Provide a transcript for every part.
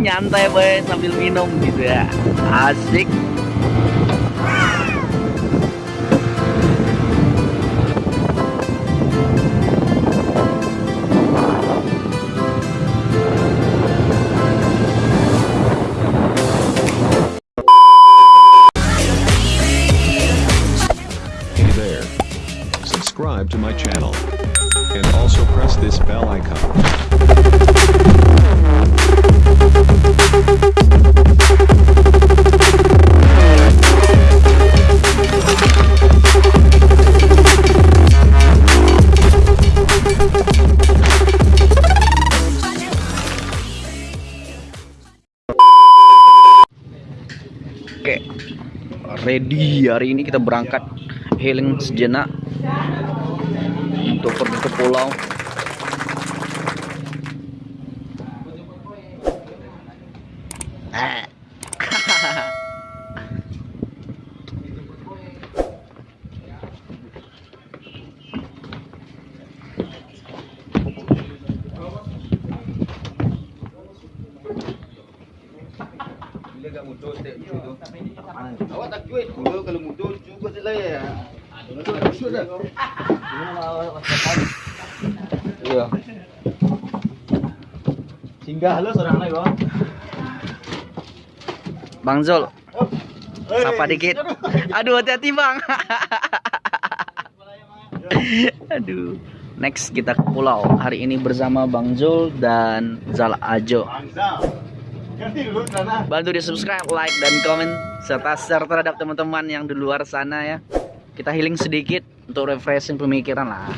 nyantai boy sambil minum gitu ya. Asik ready hari ini kita berangkat healing sejenak untuk pergi ke pulau. Awak tak cuit dulu kalau muncul juga sila ya. Muncul tak usut dah. Iya. Singgah lo seorang lagi bang. Bang Zul, sapa dikit. Aduh hati-hati bang. Aduh. Next kita ke pulau. Hari ini bersama Bang Zul dan Zal Ajo. Dulu sana. Bantu di subscribe, like, dan komen serta share terhadap teman-teman yang di luar sana ya. Kita healing sedikit untuk refreshing pemikiran lah.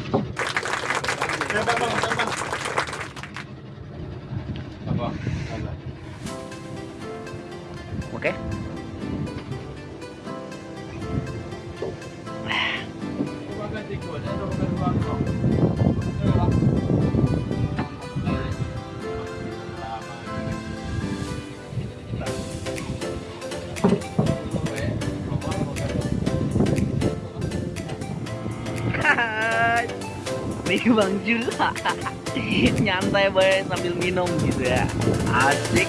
Nih Bang Jul. Nyantai boy sambil minum gitu ya. Asik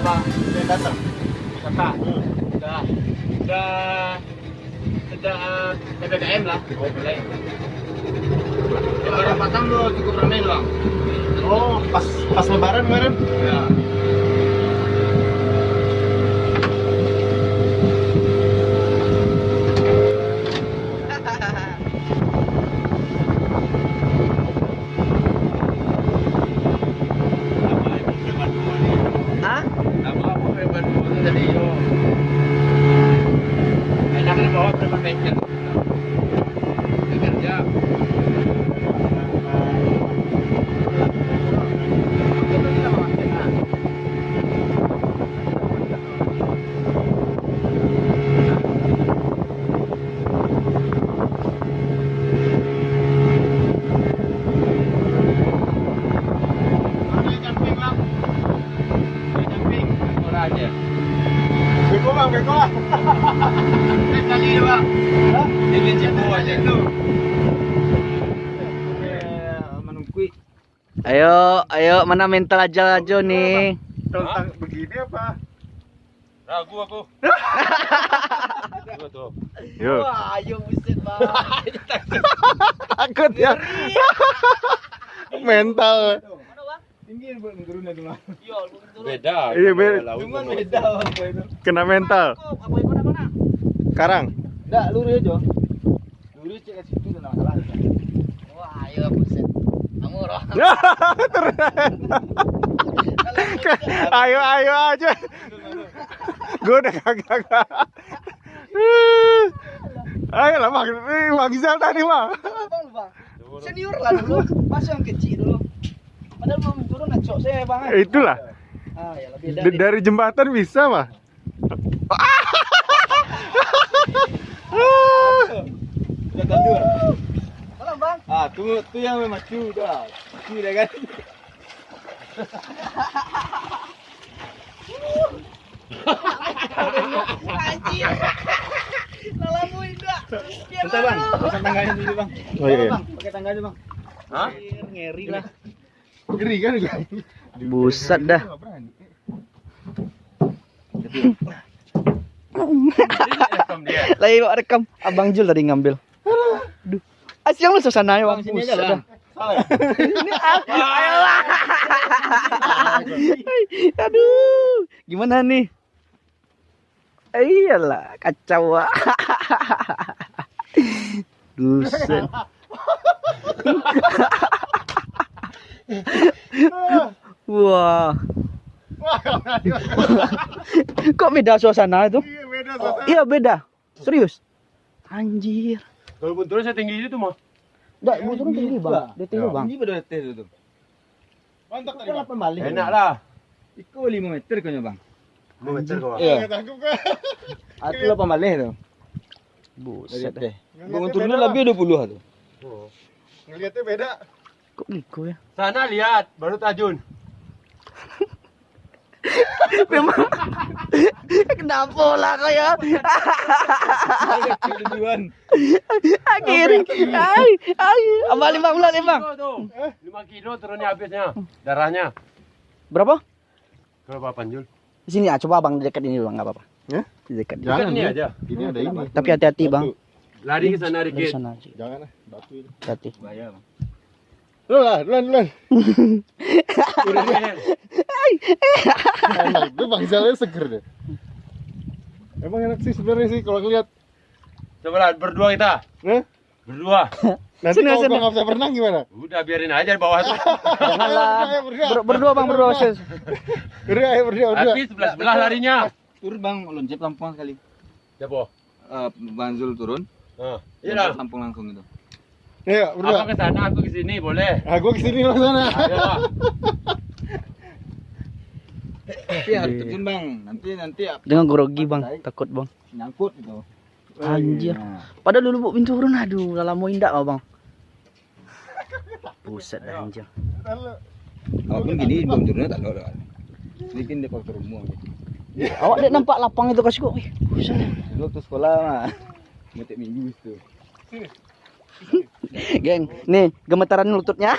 Apa? Udah datang. Kakak, udah udah sejak eh, ppkm lah mulai. Lebaran Batam lo cukup ramai bang. Oh, pas pas lebaran kemarin. Ya. Hah? Apa apa preman itu tadi yo. Enaknya bawa preman pension. Kerja. Menungkui. Ayo, ayo mana mental aja aja nih. Tentang begini apa? Ragu aku. Tuh. Yo. Wah, ayo buset bang. Takut ya. Mental. Beda. Iya, beda. Cuman sama- beda apa itu. Kena mental. Karang. Enggak, lurus aja. Lurus cek ke situ enggak masalah. Wah, ayo buset. Kamu roh. ayo ayo aja. Gue udah kagak. Ayo lah bang, bang Zal tadi bang. Senior lah dulu. Masih yang kecil dulu. Padahal belum turun saya, Bang. Itulah Ah, ya dari jembatan bisa mah. Tandur. Malam, Bang. Ah, tuh tuh yang memang cu dah. Cu dah kan. Anjir. Lalamu indah. Bentar, Bang. Pasang tangganya dulu, Bang. Oh iya. iya. Bang, pakai tangganya, Bang. Hah? Ngeri lah. Ngeri kan juga. Buset dah. Lagi bawa rekam. Abang Jul tadi ngambil. Aduh. Asyang lu suasana ya, Bang. Bang, sini aja dah. Salah ya? Ayolah. Aduh. Gimana nih? Iyalah, kacau. ah. Buset. Wah. Kok beda suasana itu? Iya beda Iya beda. Serius. Anjir. Kalau bunturnya setinggi itu mah. Enggak, bu turun tinggi, Bang. Dia tinggi, Bang. Ini pada tes itu. Mantap tadi bang. apa balik? Enak lah. Iko 5 meter kayaknya, Bang. Mau meter kau. Iya. Kan. Aku 8 balik tuh. Dari Buset. teh. Turunnya Bang. lebih 20 tuh. Ngeliatnya beda. Kok gitu ya? Sana lihat, baru tajun. Memang kenapa lah Tujuan. ay ay apa lima bulan lima tuh. 5 kilo turunnya habisnya. Darahnya. berapa Kalau Pak Panjul. di sini ah coba bang di dekat ini bang nggak apa-apa Ya? di dekat Jangan ini ya. aja. Ini ada ini. tapi hati-hati bang Lari ke sana dikit. Jangan lah, batu ini. hati Duluan lah, duluan, duluan. Enak, itu Bang Zalnya seger deh. Emang enak sih sebenarnya sih kalau ngeliat. Coba lah, berdua kita. Hah? Berdua. Nanti Sini, kalau sini. gua nggak bisa berenang gimana? Udah biarin aja di bawah tuh. janganlah berdua. Ber- berdua bang berdua Sis. Berdua, ayo berdua, berdua. Tapi sebelah sebelah larinya. Turun, Bang, loncat lampung sekali. Siapa? Eh, Bang Zul turun. Nah, iya lah. lampung langsung itu. Ayo, berdua. Apa ke sana, aku ke sini, boleh. Ah, gua ke sini lo sana. Ayo. Tapi harus terjun, Bang. Nanti nanti ap- dengan grogi bang takut bang nyangkut gitu. anjir Nah, padahal dulu bu pintu turun aduh lala mau indak lah bang buset dah anjir walaupun gini belum turunnya tak ada. Ini kan dia faktor umum. awak dek nampak lapang itu kasih kok buset Dulu waktu sekolah mah metik minggu itu. Geng nih gemetaran lututnya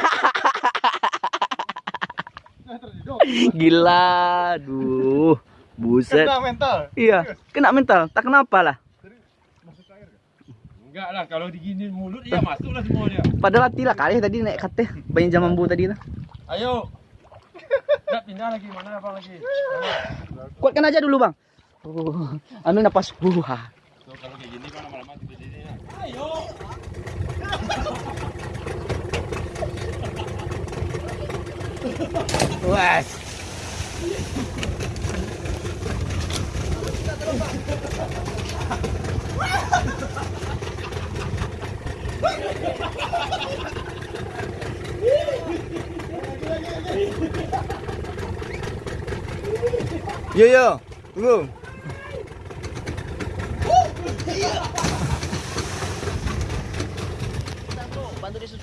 gila aduh buset Kena mental. iya kena mental tak kenapa lah Enggak lah, kalau digini mulut ya masuk lah semuanya. padahal hati lah kali tadi naik kate banyak zaman bu tadi lah Ayo. Enggak pindah lagi, mana apa lagi? kuatkan aja dulu bang uh, anu napas buah Tuh, kalau kayak gini kan lama-lama tidur sini. Ayo. Wes. Yo yo, tunggu.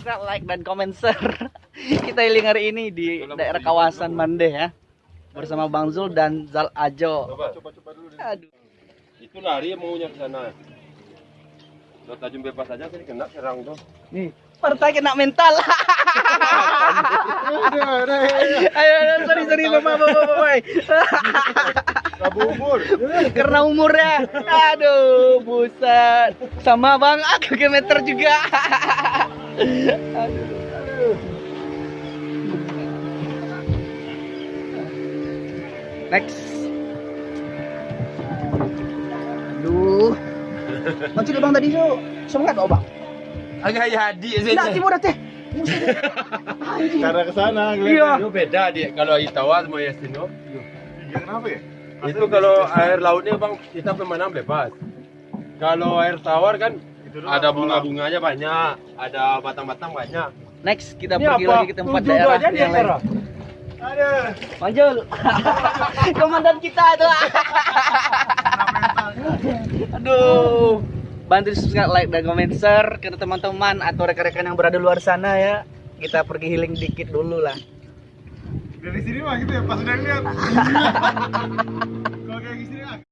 Subscribe, like, dan komen, share. Kita healing hari ini di daerah kawasan Mandeh ya. Bersama Bang Zul dan Zal Ajo. Coba. Coba-coba dulu deh. Aduh. Itu lari maunya ke sana. Lo tajam bebas aja sih kena serang tuh. Nih, partai kena mental. Aduh, aduh. ayo, ayo, sorry, sorry, bapak, bapak, bapak. Rabu umur. Karena umurnya. Aduh, buset. Sama bang, aku ke meter juga. Aduh. Next. Aduh. Macam bang tadi tu. Semangat kau bang. Agak jadi sih. Tidak timur dah teh. Karena ke sana Iya. Itu beda dia kalau air tawar sama air sino. Ya, kenapa ya? Itu kalau air lautnya bang kita pemanang bebas. Kalau air tawar kan Itu doang. ada bunga-bunganya banyak, ada batang-batang banyak. Next kita Ini pergi apa? lagi ke tempat Tujuh daerah aja di yang lain. Aduh. Manjul. Komandan kita tuh. Aduh. Bantu subscribe, like, dan komen, share ke teman-teman atau rekan-rekan yang berada luar sana ya. Kita pergi healing dikit dulu lah. Dari sini mah gitu ya, pas udah lihat. Kalau kayak gini ah.